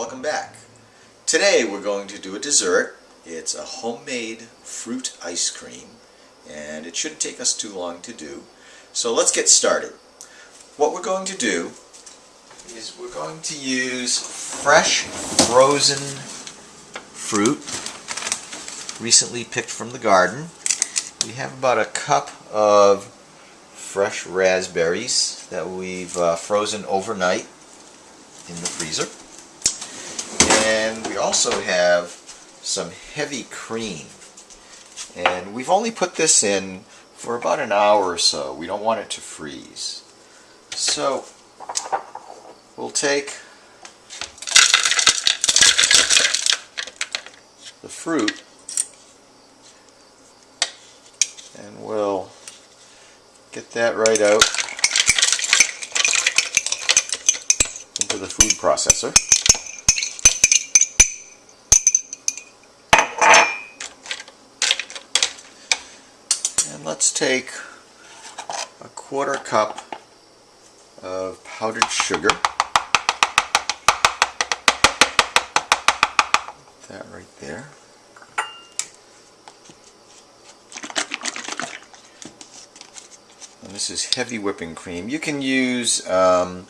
welcome back. Today we're going to do a dessert. It's a homemade fruit ice cream and it shouldn't take us too long to do. So let's get started. What we're going to do is we're going to use fresh frozen fruit recently picked from the garden. We have about a cup of fresh raspberries that we've uh, frozen overnight in the freezer. And we also have some heavy cream. And we've only put this in for about an hour or so. We don't want it to freeze. So we'll take the fruit and we'll get that right out into the food processor. And let's take a quarter cup of powdered sugar. That right there. And this is heavy whipping cream. You can use um,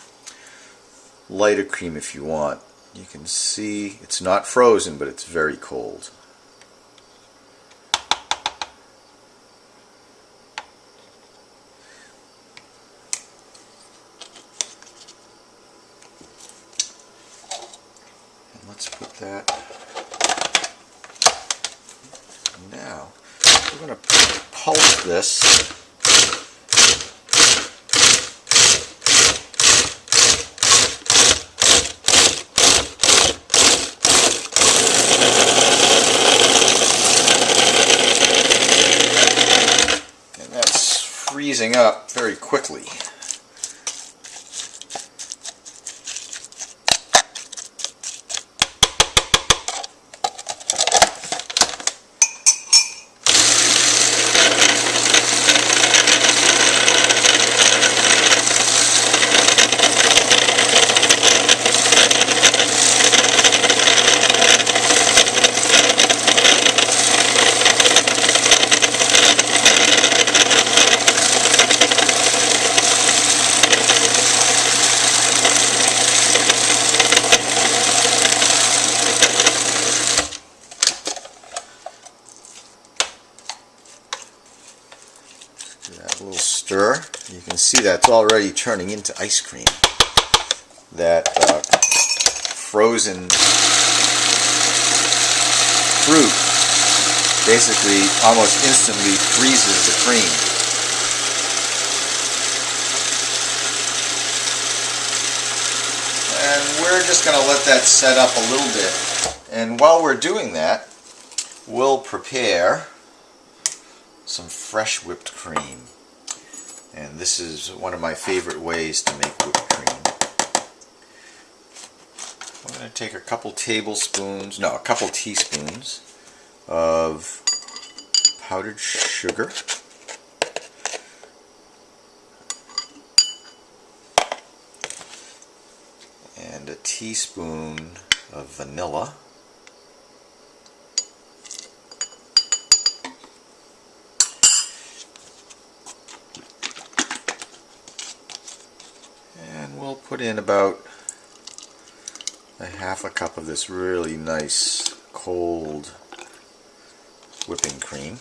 lighter cream if you want. You can see it's not frozen, but it's very cold. Let's put that now. We're going to pulse this And that's freezing up very quickly. that little stir. You can see that's already turning into ice cream. That uh, frozen fruit basically almost instantly freezes the cream. And we're just going to let that set up a little bit. And while we're doing that, we'll prepare some fresh whipped cream. And this is one of my favorite ways to make whipped cream. I'm going to take a couple tablespoons, no, a couple teaspoons of powdered sugar. And a teaspoon of vanilla. we'll put in about a half a cup of this really nice cold whipping cream.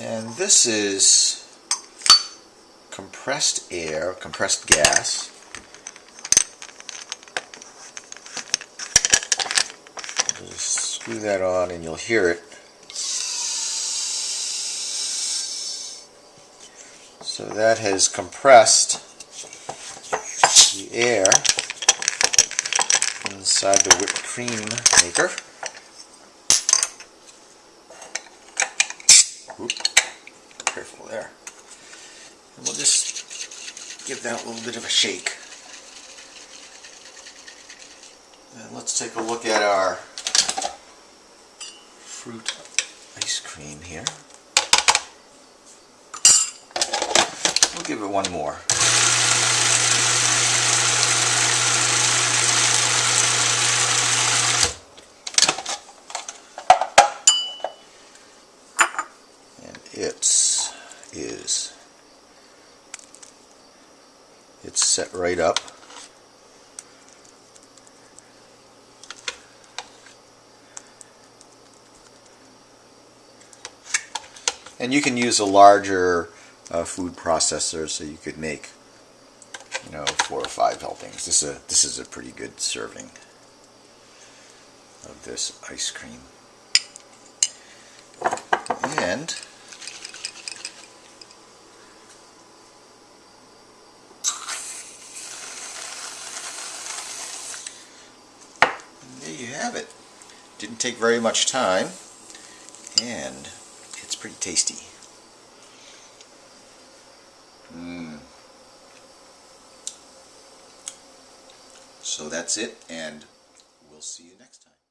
And this is compressed air, compressed gas Just screw that on and you'll hear it. So that has compressed the air inside the whipped cream maker. Oop, careful there. And we'll just give that a little bit of a shake. And let's take a look at our fruit ice cream here. We'll give it one more. And it's is it's set right up. And you can use a larger uh, food processor so you could make you know four or five helpings. This is a this is a pretty good serving of this ice cream. And there you have it. Didn't take very much time and pretty tasty. Mm. So that's it and we'll see you next time.